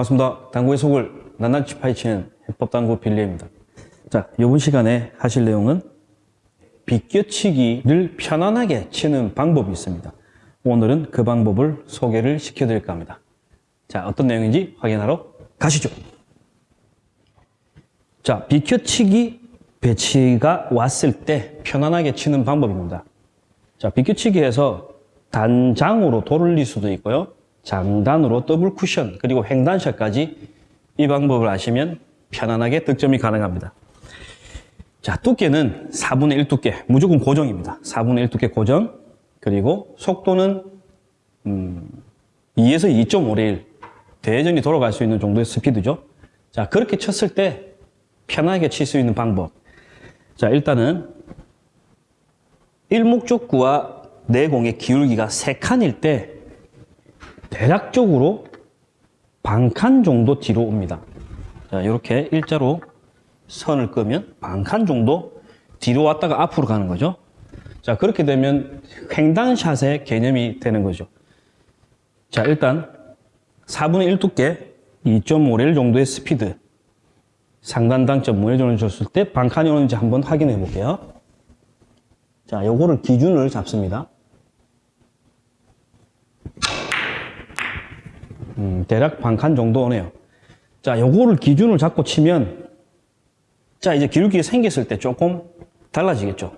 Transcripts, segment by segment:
반갑습니다. 당구의 속을 낱낱이 파헤치는 해법당구 빌리입니다. 자, 이번 시간에 하실 내용은 비껴치기를 편안하게 치는 방법이 있습니다. 오늘은 그 방법을 소개를 시켜드릴까 합니다. 자, 어떤 내용인지 확인하러 가시죠. 자, 비껴치기 배치가 왔을 때 편안하게 치는 방법입니다. 자, 비껴치기에서 단장으로 돌릴 수도 있고요. 장단으로 더블 쿠션 그리고 횡단샷까지 이 방법을 아시면 편안하게 득점이 가능합니다. 자, 두께는 4분의 1 두께, 무조건 고정입니다. 4분의 1 두께 고정, 그리고 속도는 음, 2에서 2.5의 1, 대전이 돌아갈 수 있는 정도의 스피드죠. 자, 그렇게 쳤을 때 편하게 칠 수 있는 방법. 자, 일단은 일목적구와 내공의 기울기가 3칸일 때 대략적으로 반 칸 정도 뒤로 옵니다. 자, 이렇게 일자로 선을 끄면 반 칸 정도 뒤로 왔다가 앞으로 가는 거죠. 자, 그렇게 되면 횡단샷의 개념이 되는 거죠. 자, 일단 4분의 1 두께 2.5렐 정도의 스피드 상단 당 점 무회전을 줬을 때 반칸이 오는지 한번 확인해 볼게요. 자, 요거를 기준을 잡습니다. 음, 대략 반 칸 정도 오네요. 자, 요거를 기준을 잡고 치면 자, 이제 기울기가 생겼을 때 조금 달라지겠죠.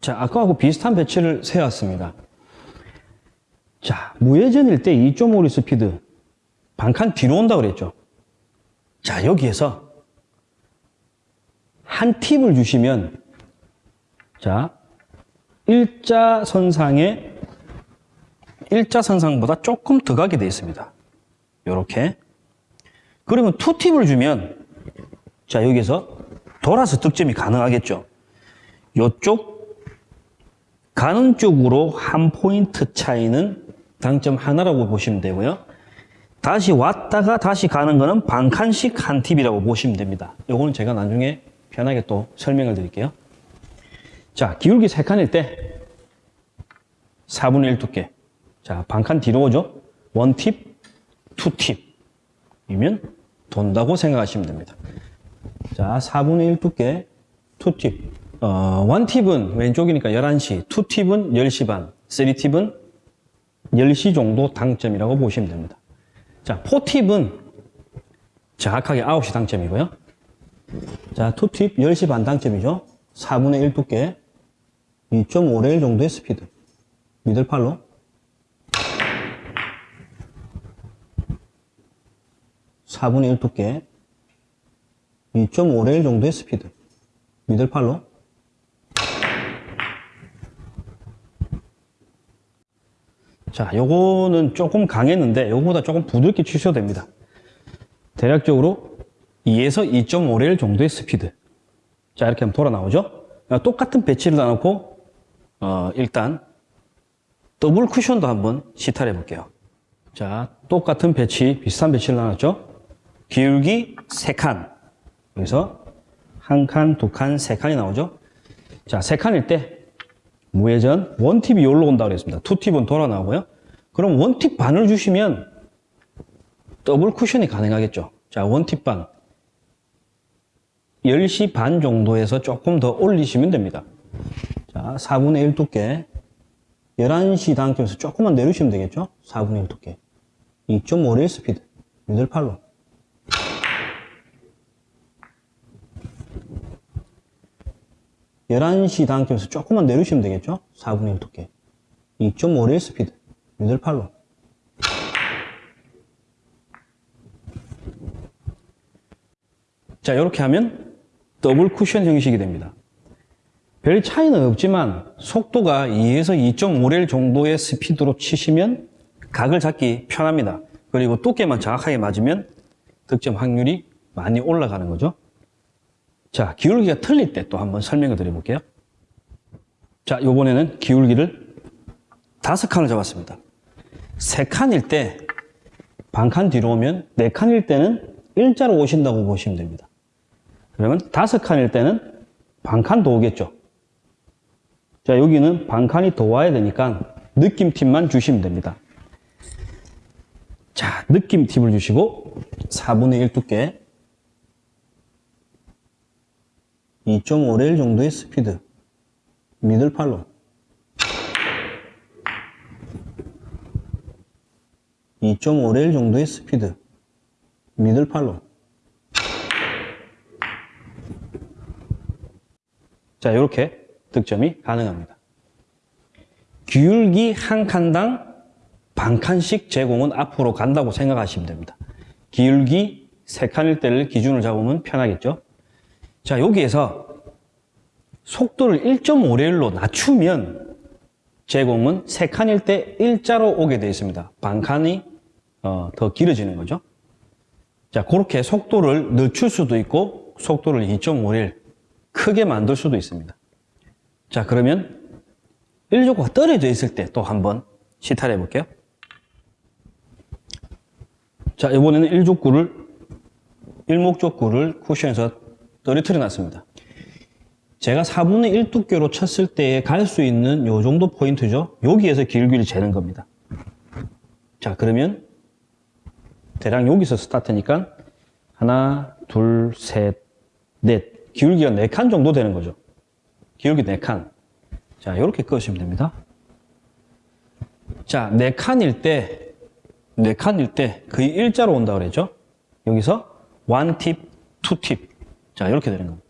자, 아까하고 비슷한 배치를 세웠습니다. 자, 무회전일 때 2.5리 스피드 반칸 뒤로 온다 그랬죠. 자, 여기에서 한 팁을 주시면 자, 일자선상에 일자선상보다 조금 더 가게 되어 있습니다. 이렇게. 그러면 투팁을 주면 자, 여기서 돌아서 득점이 가능하겠죠. 이쪽 가는 쪽으로 한 포인트 차이는 당점 하나라고 보시면 되고요. 다시 왔다가 다시 가는 거는 반칸씩 한 팁이라고 보시면 됩니다. 요거는 제가 나중에 편하게 또 설명을 드릴게요. 자, 기울기 3칸일 때 4분의 1 두께. 자, 반칸 뒤로 오죠? 원팁, 투팁이면 돈다고 생각하시면 됩니다. 자, 4분의 1 두께, 투팁. 어, 원팁은 왼쪽이니까 11시, 투팁은 10시 반, 쓰리팁은 10시 정도 당점이라고 보시면 됩니다. 자, four tip은 정확하게 9시 당점이고요. 자, two tip 10시 반 당점이죠. 4분의 1 두께, 2.5레일 정도의 스피드. middle follow. (4분의 1) 두께 2.5레일 정도의 스피드. middle follow. 자 요거는 조금 강했는데 요거보다 조금 부드럽게 치셔도 됩니다. 대략적으로 2에서 2.5레일 정도의 스피드. 자 이렇게 하면 돌아 나오죠? 똑같은 배치를 놔놓고 어, 일단 더블 쿠션도 한번 시타해 볼게요. 자, 똑같은 배치, 비슷한 배치를 놔뒀죠? 기울기 3칸. 여기서 한 칸, 두 칸, 세 칸이 나오죠? 자, 세 칸일 때 무회전 one tip이 여기로 온다고 그랬습니다. two tip은 돌아 나오고요. 그럼 one tip 반을 주시면 더블 쿠션이 가능하겠죠. 자, one tip 반. 10시 반 정도에서 조금 더 올리시면 됩니다. 자, 4분의 1 두께 11시 당점에서 조금만 내리시면 되겠죠? 4분의 1 두께 2.5레일 스피드 middle follow로 열한 시 당점에서 조금만 내리시면 되겠죠? 4분의 1 두께 2.5레일 스피드 middle follow 자 이렇게 하면 더블 쿠션 형식이 됩니다 별 차이는 없지만 속도가 2에서 2.5레일 정도의 스피드로 치시면 각을 잡기 편합니다. 그리고 두께만 정확하게 맞으면 득점 확률이 많이 올라가는 거죠. 자, 기울기가 틀릴 때 또 한번 설명을 드려볼게요. 자, 요번에는 기울기를 다섯 칸을 잡았습니다. 세 칸일 때 반 칸 뒤로 오면 네 칸일 때는 일자로 오신다고 보시면 됩니다. 그러면 다섯 칸일 때는 반 칸 더 오겠죠. 자, 여기는 반 칸이 더 와야 되니까 느낌팁만 주시면 됩니다. 자, 느낌 팁을 주시고 4분의 1 두께 2.5레일 정도의 스피드. 미들 팔로. 2.5레일 정도의 스피드. 미들 팔로. 자 이렇게 득점이 가능합니다. 기울기 한 칸당 반 칸씩 제공은 앞으로 간다고 생각하시면 됩니다. 기울기 세 칸일 때를 기준으로 잡으면 편하겠죠 자 여기에서 속도를 1.5레일로 낮추면 제공은 세 칸일 때 일자로 오게 되어 있습니다. 반 칸이 어, 더 길어지는 거죠. 자, 그렇게 속도를 늦출 수도 있고 속도를 2.5레일 크게 만들 수도 있습니다. 자, 그러면 1족구가 떨어져 있을 때 또 한번 시타를 해볼게요. 자, 이번에는 1족구를 일목족구를 쿠션에서 떨어뜨려 놨습니다. 제가 4분의 1 두께로 쳤을 때 갈 수 있는 요 정도 포인트죠. 여기에서 길기를 재는 겁니다. 자, 그러면 대략 여기서 스타트니까 하나, 둘, 셋, 넷. 기울기가 4칸 정도 되는 거죠. 기울기 4칸. 자, 이렇게 끄시면 됩니다. 자, 4칸일 때, 4칸일 때 거의 일자로 온다 그랬죠? 여기서 1팁, 2팁. 자, 이렇게 되는 겁니다.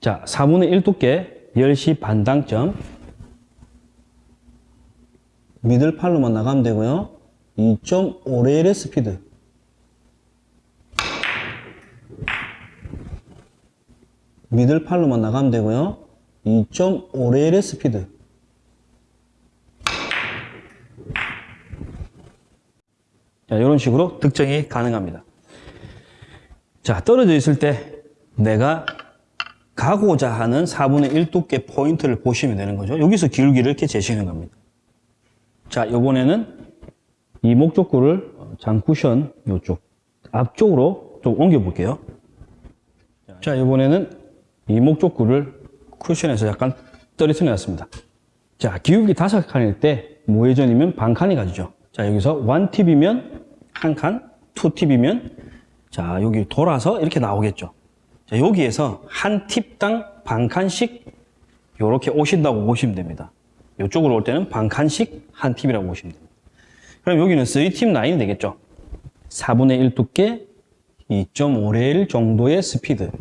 자, 4분의 1 두께 10시 반당점 middle follow만 나가면 되고요. 2.5레일의 스피드 middle follow만 나가면 되고요. 2.5레일의 스피드 자, 이런 식으로 득점이 가능합니다. 자, 떨어져 있을 때 내가 가고자 하는 4분의 1 두께 포인트를 보시면 되는 거죠. 여기서 기울기를 이렇게 재시는 겁니다. 자, 요번에는 이 목적구를 장쿠션 요쪽 앞쪽으로 좀 옮겨 볼게요. 자, 이번에는 이 목적구를 쿠션에서 약간 떨어뜨려 놨습니다. 자, 기울기 다섯 칸일 때 무회전이면 반 칸이 가지죠. 자, 여기서 1팁이면 한 칸, 2팁이면 자, 여기 돌아서 이렇게 나오겠죠. 자, 여기에서 한 팁당 반 칸씩 이렇게 오신다고 보시면 됩니다. 이쪽으로 올 때는 반 칸씩 한 팁이라고 보시면 됩니다. 그럼 여기는 3팁 라인이 되겠죠. 4분의 1 두께 2.5레일 정도의 스피드.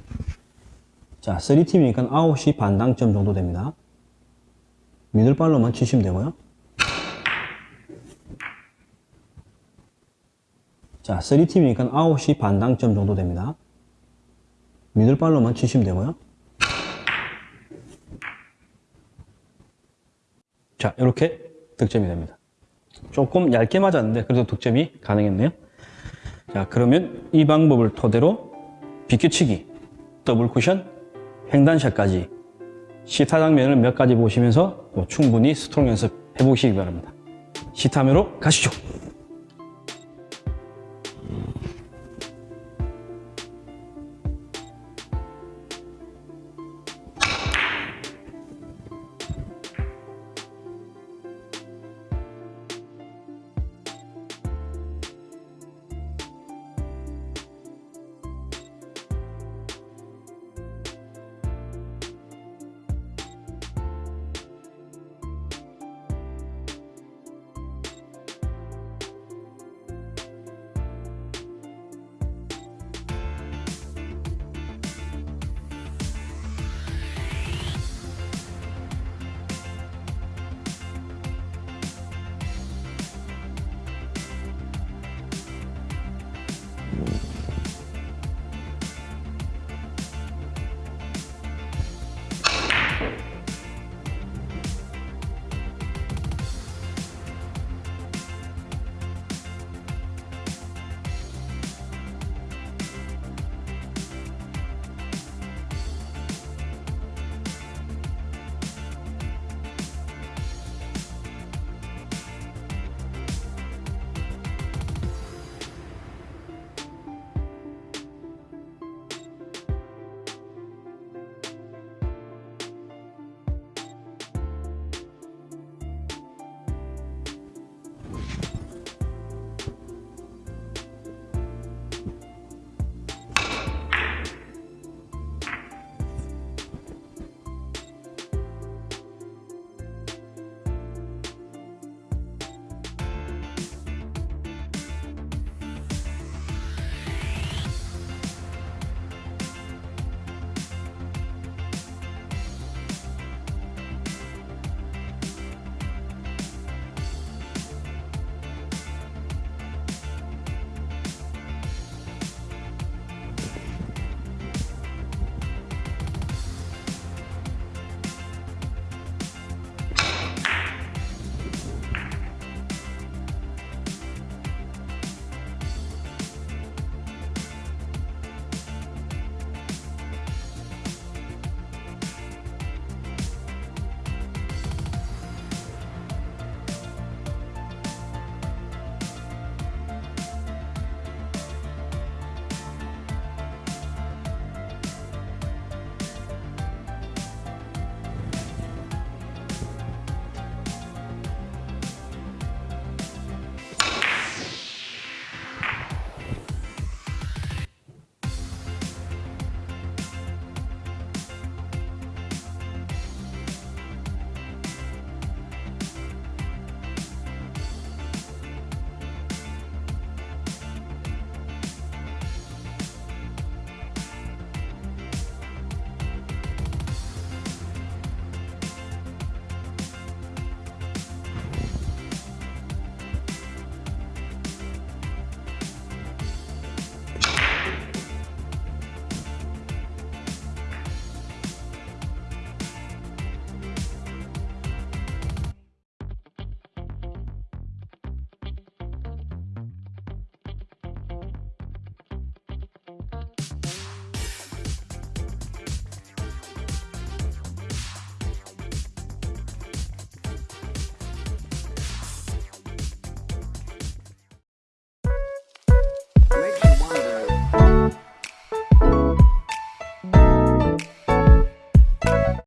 자, 3팁이니까 9시 반당점 정도 됩니다. 미들발로만 치시면 되고요. 자, 3팁이니까 9시 반 당점 정도 됩니다. middle follow만 치시면 되고요. 자, 이렇게 득점이 됩니다. 조금 얇게 맞았는데 그래도 득점이 가능했네요. 자, 그러면 이 방법을 토대로 비껴치기, 더블 쿠션, 횡단샷까지 시타 장면을 몇 가지 보시면서 또 충분히 스트로크 연습 해보시기 바랍니다. 시타매로 가시죠.